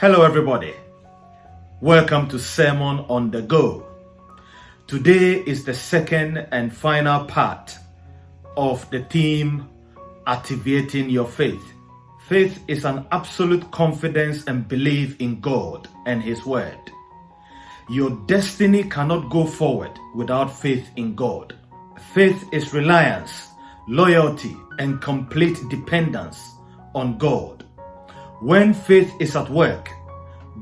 Hello, everybody. Welcome to Sermon on the Go. Today is the second and final part of the theme Activating Your Faith. Faith is an absolute confidence and belief in God and His Word. Your destiny cannot go forward without faith in God. Faith is reliance, loyalty, and complete dependence on God. When faith is at work,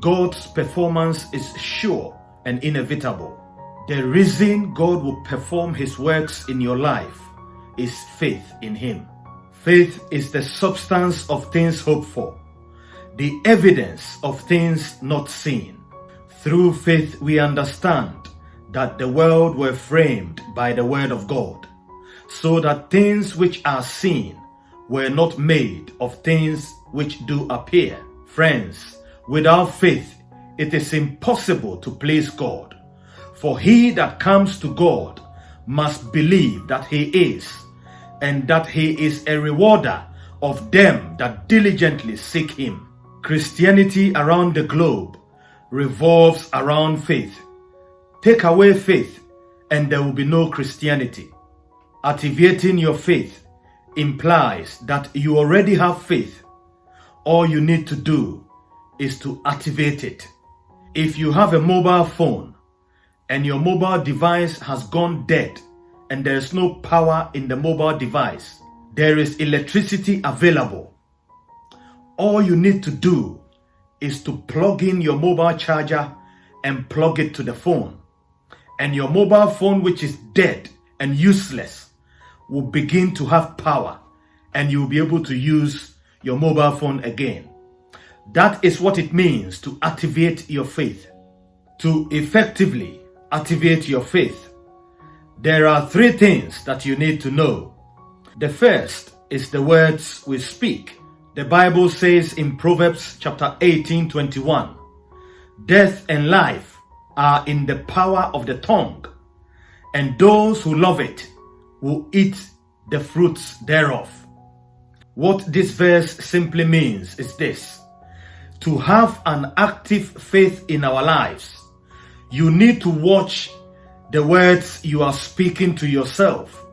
God's performance is sure and inevitable. The reason God will perform His works in your life is faith in Him. Faith is the substance of things hoped for, the evidence of things not seen. Through faith, we understand that the world were framed by the Word of God, so that things which are seen were not made of things which do appear. Friends, without faith, it is impossible to please God. For he that comes to God must believe that he is, and that he is a rewarder of them that diligently seek him. Christianity around the globe revolves around faith. Take away faith, and there will be no Christianity. Activating your faith implies that you already have faith. All you need to do is to activate it. If you have a mobile phone and your mobile device has gone dead and there is no power in the mobile device, there is electricity available. All you need to do is to plug in your mobile charger and plug it to the phone. And your mobile phone, which is dead and useless, will begin to have power and you'll be able to use your mobile phone again. That is what it means to activate your faith. To effectively activate your faith, there are three things that you need to know. The first is the words we speak. The Bible says in Proverbs chapter 18 21, Death and life are in the power of the tongue, and those who love it will eat the fruits thereof. What this verse simply means is this to have an active faith in our lives, you need to watch the words you are speaking to yourself.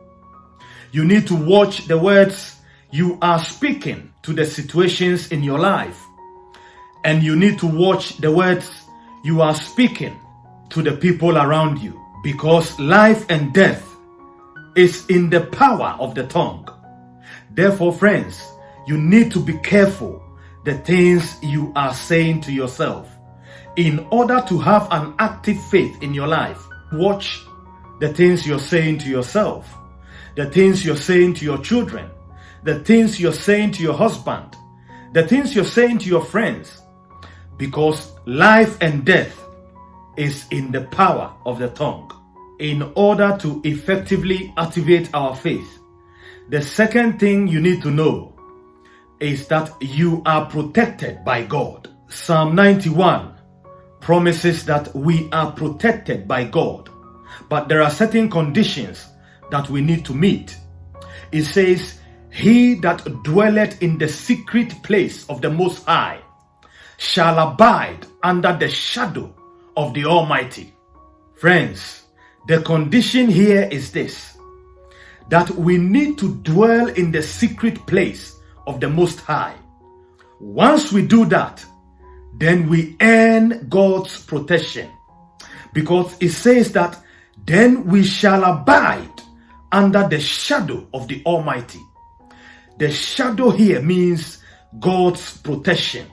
You need to watch the words you are speaking to the situations in your life. And you need to watch the words you are speaking to the people around you because life and death is in the power of the tongue. Therefore, friends, you need to be careful the things you are saying to yourself. In order to have an active faith in your life, watch the things you're saying to yourself, the things you're saying to your children, the things you're saying to your husband, the things you're saying to your friends, because life and death is in the power of the tongue in order to effectively activate our faith. The second thing you need to know is that you are protected by God. Psalm 91 promises that we are protected by God, but there are certain conditions that we need to meet. It says, He that dwelleth in the secret place of the Most High shall abide under the shadow of the Almighty. Friends, the condition here is this that we need to dwell in the secret place of the Most High. Once we do that, then we earn God's protection because it says that then we shall abide under the shadow of the Almighty. The shadow here means God's protection.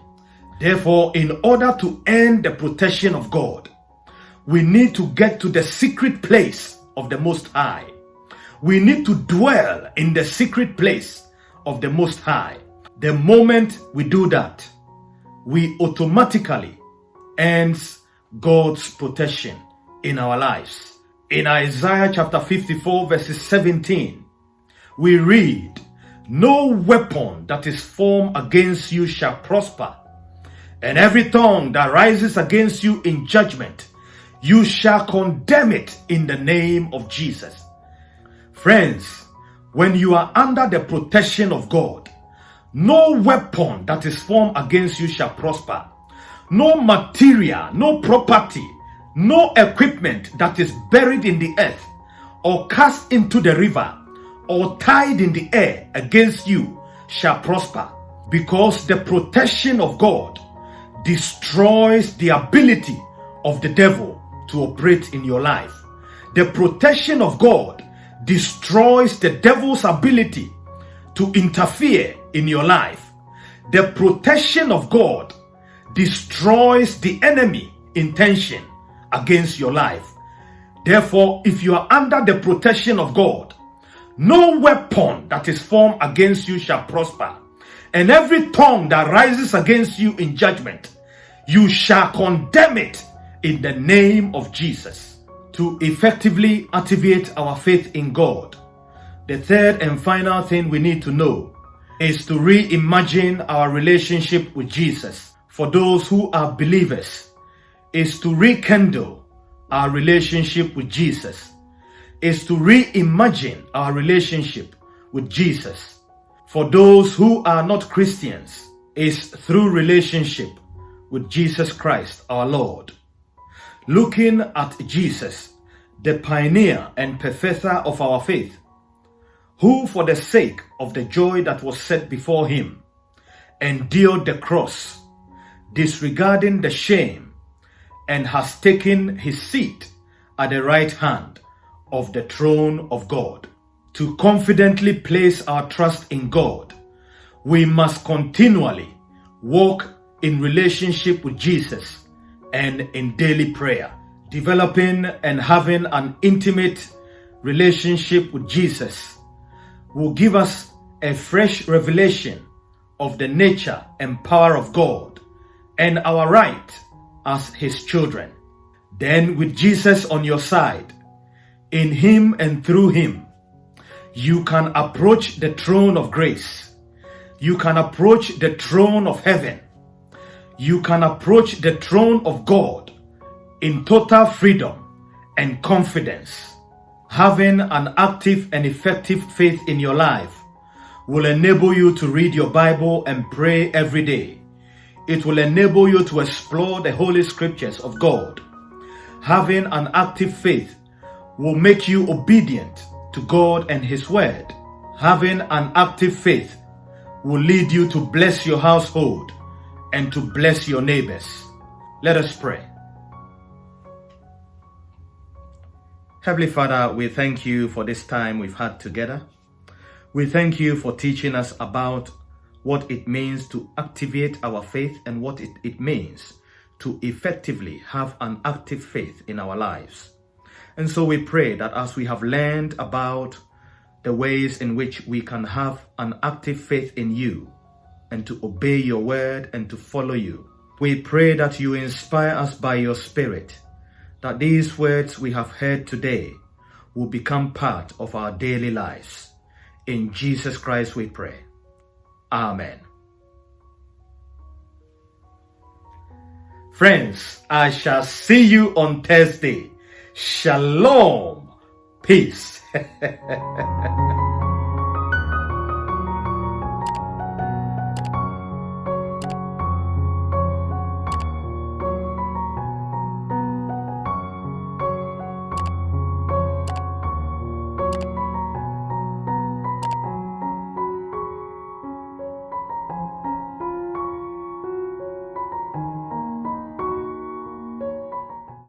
Therefore, in order to earn the protection of God, we need to get to the secret place of the Most High. We need to dwell in the secret place of the Most High. The moment we do that, we automatically ends God's protection in our lives. In Isaiah chapter 54 verses 17, we read, No weapon that is formed against you shall prosper, and every tongue that rises against you in judgment, you shall condemn it in the name of Jesus. Friends, when you are under the protection of God, no weapon that is formed against you shall prosper. no material, no property, no equipment that is buried in the earth or cast into the river or tied in the air against you shall prosper because the protection of God destroys the ability of the devil to operate in your life. The protection of God destroys the devil's ability to interfere in your life. The protection of God destroys the enemy intention against your life. Therefore, if you are under the protection of God, no weapon that is formed against you shall prosper. And every tongue that rises against you in judgment, you shall condemn it in the name of Jesus. To effectively activate our faith in God, the third and final thing we need to know is to reimagine our relationship with Jesus. For those who are believers, is to rekindle our relationship with Jesus, is to reimagine our relationship with Jesus. For those who are not Christians, is through relationship with Jesus Christ our Lord. Looking at Jesus, the pioneer and perfecter of our faith, who for the sake of the joy that was set before him, endured the cross, disregarding the shame and has taken his seat at the right hand of the throne of God. To confidently place our trust in God, we must continually walk in relationship with Jesus and in daily prayer. Developing and having an intimate relationship with Jesus will give us a fresh revelation of the nature and power of God and our right as his children. Then with Jesus on your side, in him and through him, you can approach the throne of grace. You can approach the throne of heaven. You can approach the throne of God in total freedom and confidence. Having an active and effective faith in your life will enable you to read your Bible and pray every day it will enable you to explore the Holy Scriptures of God. Having an active faith will make you obedient to God and His Word. Having an active faith will lead you to bless your household and to bless your neighbors. Let us pray. Heavenly Father, we thank you for this time we've had together. We thank you for teaching us about what it means to activate our faith and what it, it means to effectively have an active faith in our lives. And so we pray that as we have learned about the ways in which we can have an active faith in you and to obey your word and to follow you, we pray that you inspire us by your spirit, that these words we have heard today will become part of our daily lives. In Jesus Christ we pray. Amen. Friends, I shall see you on Thursday. Shalom. Peace.